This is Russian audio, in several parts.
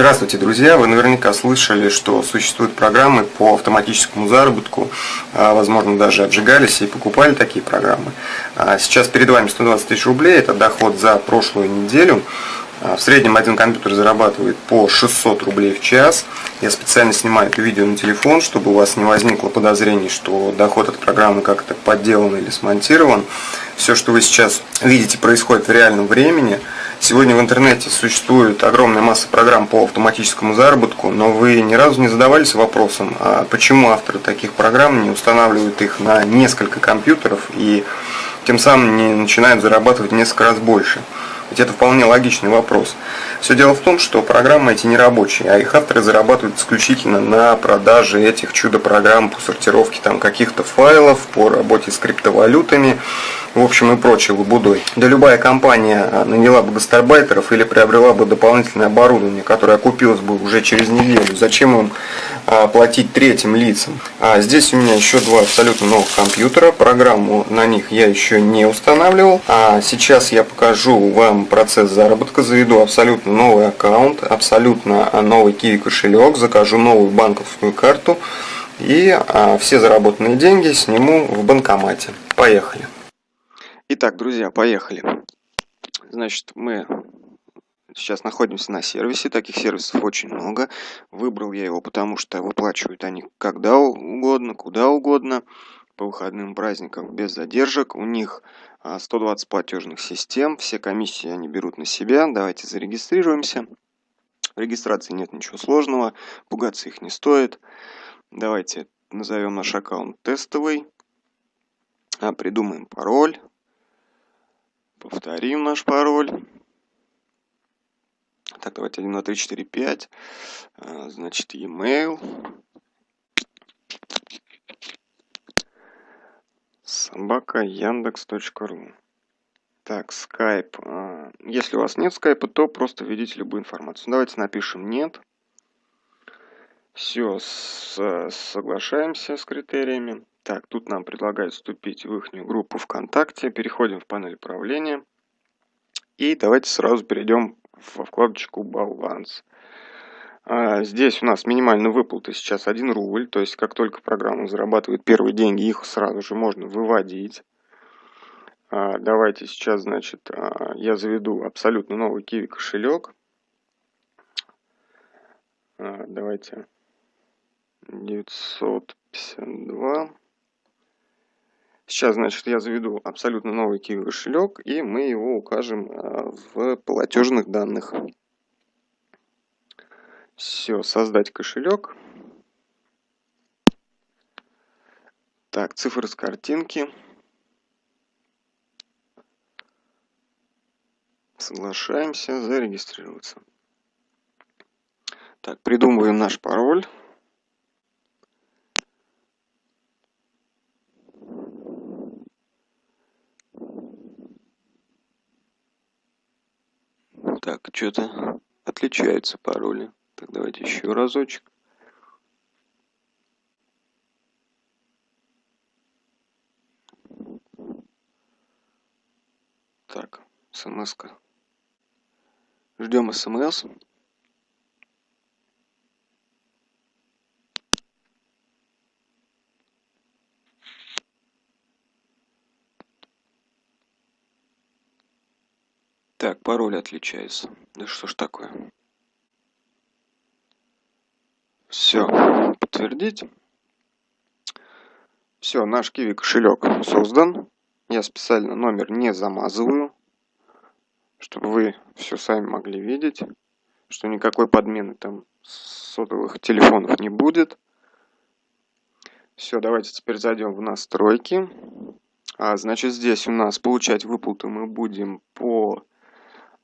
Здравствуйте, друзья! Вы наверняка слышали, что существуют программы по автоматическому заработку, а, возможно, даже обжигались и покупали такие программы. А, сейчас перед вами 120 тысяч рублей, это доход за прошлую неделю. А, в среднем один компьютер зарабатывает по 600 рублей в час. Я специально снимаю это видео на телефон, чтобы у вас не возникло подозрений, что доход от программы как-то подделан или смонтирован. Все, что вы сейчас видите, происходит в реальном времени – Сегодня в интернете существует огромная масса программ по автоматическому заработку, но вы ни разу не задавались вопросом, а почему авторы таких программ не устанавливают их на несколько компьютеров и тем самым не начинают зарабатывать несколько раз больше. Ведь это вполне логичный вопрос. Все дело в том, что программы эти не рабочие, а их авторы зарабатывают исключительно на продаже этих чудо-программ по сортировке там каких-то файлов, по работе с криптовалютами в общем и прочей лабудой. Да любая компания а, наняла бы гастарбайтеров или приобрела бы дополнительное оборудование, которое окупилось бы уже через неделю. Зачем им а, платить третьим лицам? А здесь у меня еще два абсолютно новых компьютера. Программу на них я еще не устанавливал. А сейчас я покажу вам процесс заработка. Заведу абсолютно новый аккаунт, абсолютно новый Kiwi кошелек, закажу новую банковскую карту и а, все заработанные деньги сниму в банкомате. Поехали! Итак, друзья, поехали. Значит, мы сейчас находимся на сервисе. Таких сервисов очень много. Выбрал я его, потому что выплачивают они когда угодно, куда угодно. По выходным праздникам без задержек. У них 120 а, платежных систем. Все комиссии они берут на себя. Давайте зарегистрируемся. В регистрации нет ничего сложного. Пугаться их не стоит. Давайте назовем наш аккаунт тестовый. А, придумаем пароль. Повторим наш пароль. Так, давайте 1, 2, 3, 4, 5. Значит, e-mail. Собака яндекс.ру. Так, Skype. А, если у вас нет скайпа, то просто введите любую информацию. Давайте напишем «нет». Все, соглашаемся с критериями. Так, тут нам предлагают вступить в их группу ВКонтакте. Переходим в панель управления. И давайте сразу перейдем во вкладочку «Баланс». А, здесь у нас минимальный выплаты сейчас 1 рубль. То есть, как только программа зарабатывает первые деньги, их сразу же можно выводить. А, давайте сейчас, значит, а, я заведу абсолютно новый Kiwi кошелек. Давайте 952. Сейчас, значит, я заведу абсолютно новый Kiwi кошелек, и мы его укажем а, в платежных данных. Все, создать кошелек. Так, цифры с картинки. Соглашаемся, зарегистрироваться. Так, придумываем наш пароль. Так, что-то отличаются пароли. Так, давайте еще разочек. Так, смс -ка. Ждем смс. Так, пароль отличается. Да что ж такое? Все, подтвердить. Все, наш Kiwi кошелек создан. Я специально номер не замазываю, чтобы вы все сами могли видеть, что никакой подмены там сотовых телефонов не будет. Все, давайте теперь зайдем в настройки. А, значит, здесь у нас получать выплаты мы будем по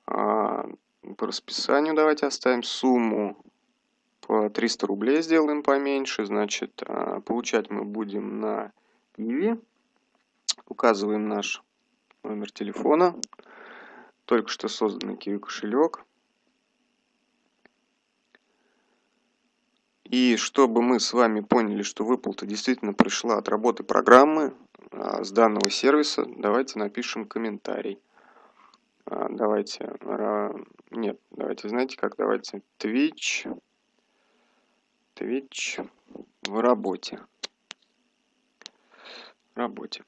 по расписанию давайте оставим сумму по 300 рублей сделаем поменьше. Значит, а, получать мы будем на Иви. Указываем наш номер телефона. Только что созданный Kiwi кошелек. И чтобы мы с вами поняли, что выплата действительно пришла от работы программы а, с данного сервиса, давайте напишем комментарий. А, давайте, нет, давайте, знаете как, давайте Twitch, Twitch в работе. В работе.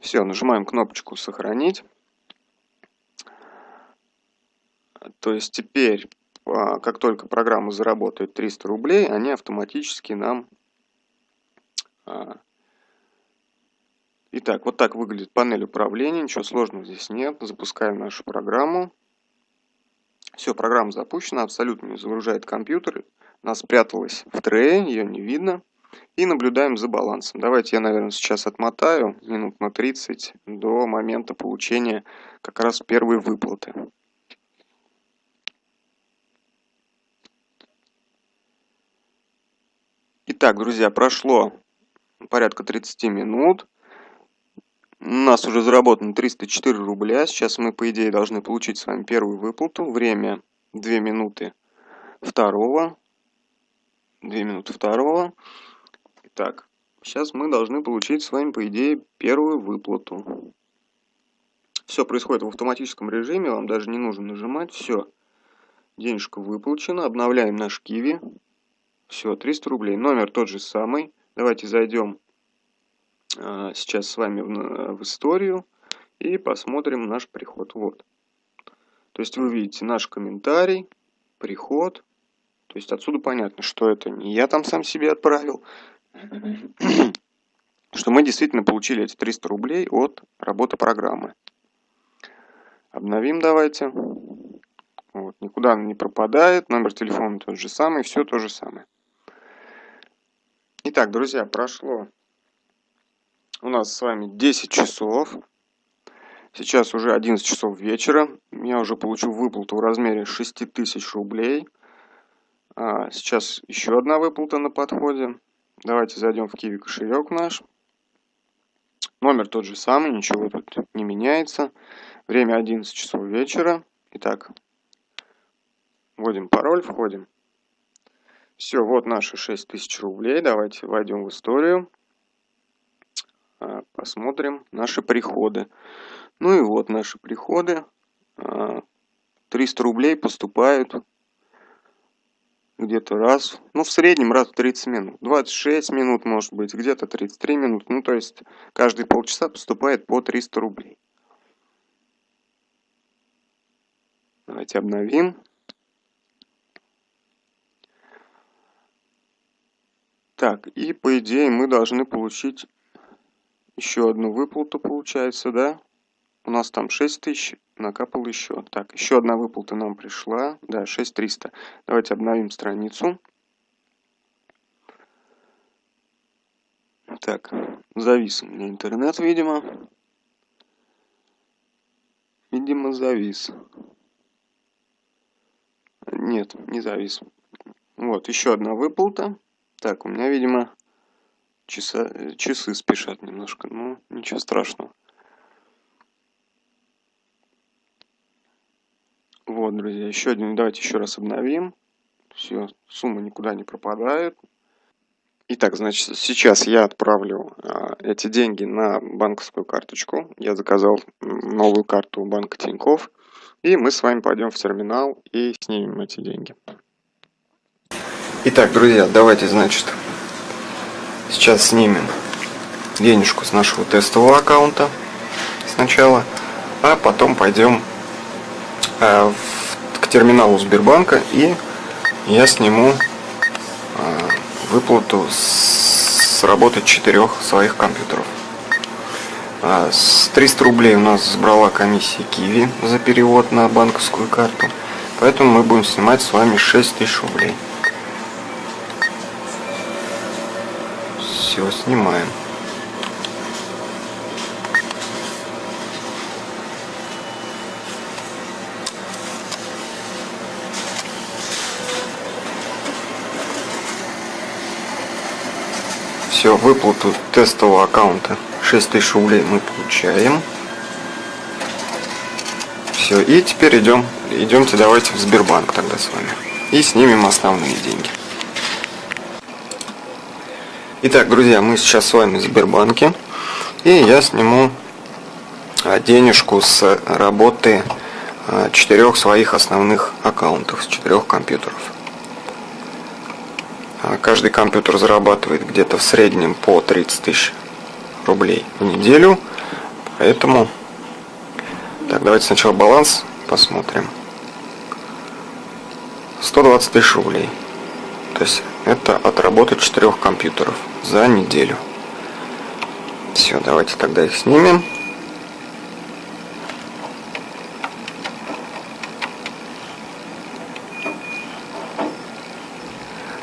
Все, нажимаем кнопочку «Сохранить». То есть теперь, а, как только программа заработает 300 рублей, они автоматически нам... Итак, вот так выглядит панель управления, ничего сложного здесь нет. Запускаем нашу программу. Все, программа запущена, абсолютно не загружает компьютер. Она спряталась в трее, ее не видно. И наблюдаем за балансом. Давайте я, наверное, сейчас отмотаю минут на 30 до момента получения как раз первой выплаты. Итак, друзья, прошло порядка 30 минут. У нас уже заработано 304 рубля. Сейчас мы, по идее, должны получить с вами первую выплату. Время 2 минуты второго. 2 минуты второго. Итак, сейчас мы должны получить с вами, по идее, первую выплату. Все происходит в автоматическом режиме, вам даже не нужно нажимать. Все, денежка выплачена. Обновляем наш Киви. Все, 300 рублей. Номер тот же самый. Давайте зайдем сейчас с вами в, в историю и посмотрим наш приход. Вот. То есть вы видите наш комментарий, приход. То есть отсюда понятно, что это не я там сам себе отправил, что мы действительно получили эти 300 рублей от работы программы. Обновим давайте. Вот, никуда он не пропадает, номер телефона тот же самый, все то же самое. Итак, друзья, прошло у нас с вами 10 часов. Сейчас уже 11 часов вечера. Я уже получил выплату в размере 6000 рублей. А, сейчас еще одна выплата на подходе. Давайте зайдем в Киви кошелек наш. Номер тот же самый, ничего тут не меняется. Время 11 часов вечера. Итак, вводим пароль, входим. Все, вот наши 6000 рублей. Давайте войдем в историю. Посмотрим наши приходы. Ну и вот наши приходы. 300 а, рублей поступают где-то раз, ну в среднем раз в 30 минут. 26 минут может быть, где-то 33 минут. Ну то есть каждые полчаса поступает по 300 рублей. Давайте обновим. Так, и по идее мы должны получить еще одну выплату, получается, да? У нас там 6 тысяч, накапал еще. Так, еще одна выплата нам пришла. Да, 6300. Давайте обновим страницу. Так, завис у меня интернет, видимо. Видимо, завис. Нет, не завис. Вот, еще одна выплата. Так, у меня, видимо, часа, часы спешат немножко. Ну, ничего страшного. Вот, друзья, еще один. Давайте еще раз обновим. Все, сумма никуда не пропадает. Итак, значит, сейчас я отправлю а, эти деньги на банковскую карточку. Я заказал новую карту банка Тинькофф. И мы с вами пойдем в терминал и снимем эти деньги. Итак, друзья, давайте, значит, сейчас снимем денежку с нашего тестового аккаунта сначала, а потом пойдем э, к терминалу Сбербанка и я сниму э, выплату с работы четырех своих компьютеров. Э, с 300 рублей у нас забрала комиссия Киви за перевод на банковскую карту, поэтому мы будем снимать с вами 6000 рублей. Все, снимаем. Все, выплату тестового аккаунта 6000 рублей мы получаем. Все, и теперь идем, идемте давайте в Сбербанк тогда с вами. И снимем основные деньги. Итак, друзья, мы сейчас с вами в Сбербанке. И я сниму а, денежку с работы а, четырех своих основных аккаунтов с четырех компьютеров. А каждый компьютер зарабатывает где-то в среднем по 30 тысяч рублей в неделю, поэтому так, давайте сначала баланс посмотрим. 120 тысяч рублей. То есть это от работы четырех компьютеров за неделю. Все, давайте тогда их снимем.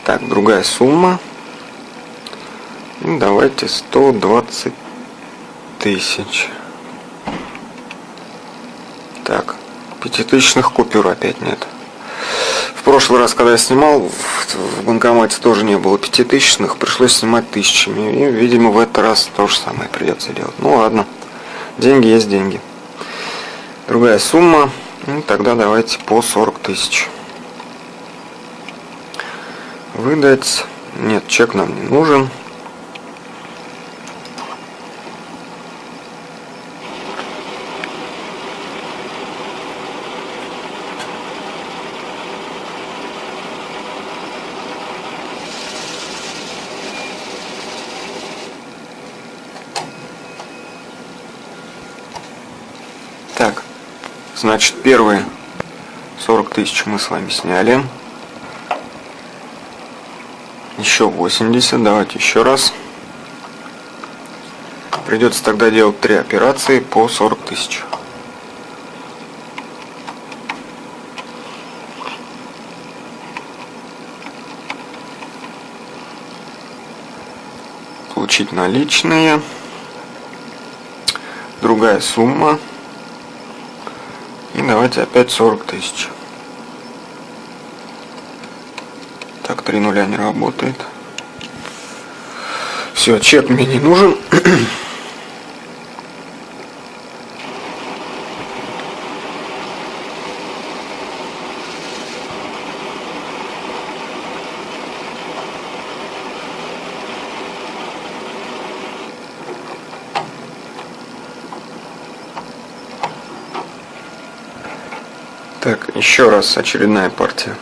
Так, другая сумма. Давайте 120 тысяч. Так, пятитысячных купюр опять нет. Прошлый раз, когда я снимал, в банкомате тоже не было пятитысячных, пришлось снимать тысячами. И, видимо, в этот раз то же самое придется делать. Ну ладно, деньги есть деньги. Другая сумма, ну, тогда давайте по 40 тысяч. Выдать, нет, чек нам не нужен. Так, значит, первые 40 тысяч мы с вами сняли. Еще 80, давайте еще раз. Придется тогда делать три операции по 40 тысяч. Получить наличные. Другая сумма. Давайте опять 40 тысяч. Так, три нуля не работает. Все, чек мне не нужен. Так, еще раз очередная партия.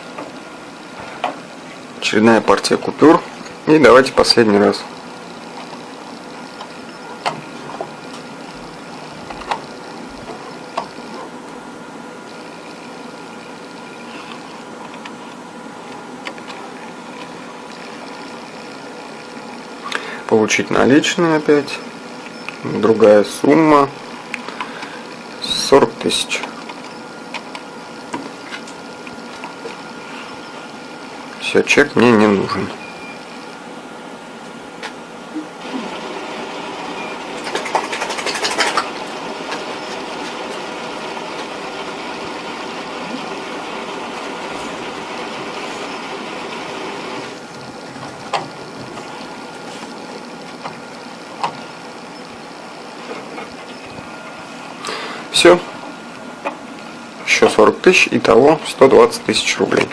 Очередная партия купюр. И давайте последний раз. Получить наличные опять. Другая сумма. 40 тысяч. Все, чек мне не нужен. Все. Еще 40 тысяч, итого 120 тысяч рублей.